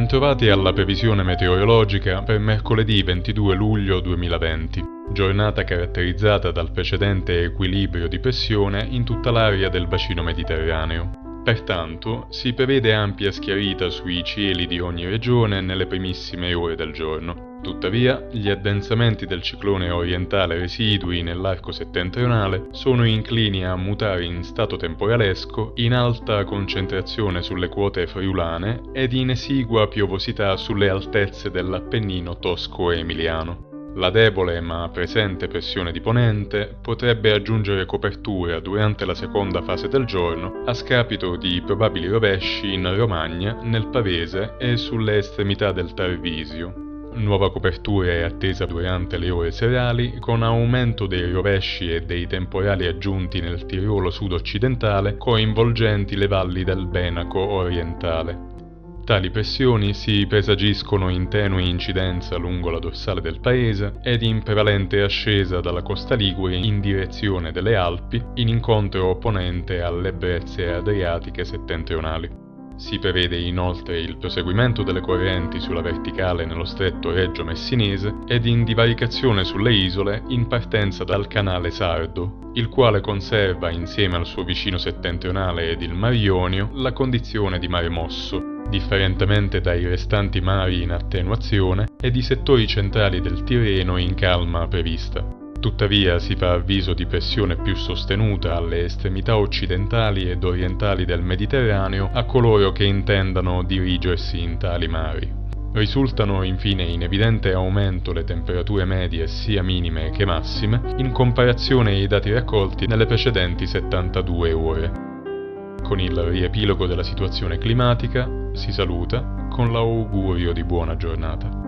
Bentrovati alla previsione meteorologica per mercoledì 22 luglio 2020, giornata caratterizzata dal precedente equilibrio di pressione in tutta l'area del bacino mediterraneo. Pertanto si prevede ampia schiarita sui cieli di ogni regione nelle primissime ore del giorno. Tuttavia, gli addensamenti del ciclone orientale residui nell'arco settentrionale sono inclini a mutare in stato temporalesco in alta concentrazione sulle quote friulane ed in esigua piovosità sulle altezze dell'Appennino tosco-emiliano. La debole ma presente pressione di ponente potrebbe aggiungere copertura durante la seconda fase del giorno a scapito di probabili rovesci in Romagna, nel Pavese e sulle estremità del Tarvisio, Nuova copertura è attesa durante le ore serali, con aumento dei rovesci e dei temporali aggiunti nel Tirolo sud-occidentale, coinvolgenti le valli del Benaco orientale. Tali pressioni si presagiscono in tenue incidenza lungo la dorsale del paese ed in prevalente ascesa dalla costa Ligure in direzione delle Alpi, in incontro opponente alle brezze adriatiche settentrionali. Si prevede inoltre il proseguimento delle correnti sulla verticale nello stretto Reggio Messinese ed in divaricazione sulle isole in partenza dal canale Sardo, il quale conserva insieme al suo vicino settentrionale ed il Mar Ionio la condizione di mare mosso, differentemente dai restanti mari in attenuazione ed i settori centrali del Tirreno in calma prevista. Tuttavia si fa avviso di pressione più sostenuta alle estremità occidentali ed orientali del Mediterraneo a coloro che intendano dirigersi in tali mari. Risultano infine in evidente aumento le temperature medie sia minime che massime in comparazione ai dati raccolti nelle precedenti 72 ore. Con il riepilogo della situazione climatica si saluta con l'augurio di buona giornata.